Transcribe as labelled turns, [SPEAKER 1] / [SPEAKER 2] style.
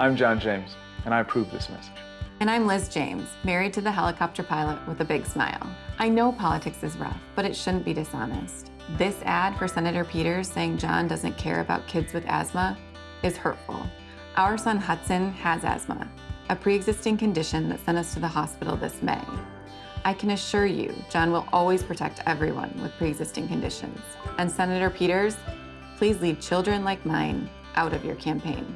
[SPEAKER 1] I'm John James, and I approve this message.
[SPEAKER 2] And I'm Liz James, married to the helicopter pilot with a big smile. I know politics is rough, but it shouldn't be dishonest. This ad for Senator Peters saying John doesn't care about kids with asthma is hurtful. Our son Hudson has asthma, a pre-existing condition that sent us to the hospital this May. I can assure you, John will always protect everyone with pre-existing conditions. And Senator Peters, please leave children like mine out of your campaign.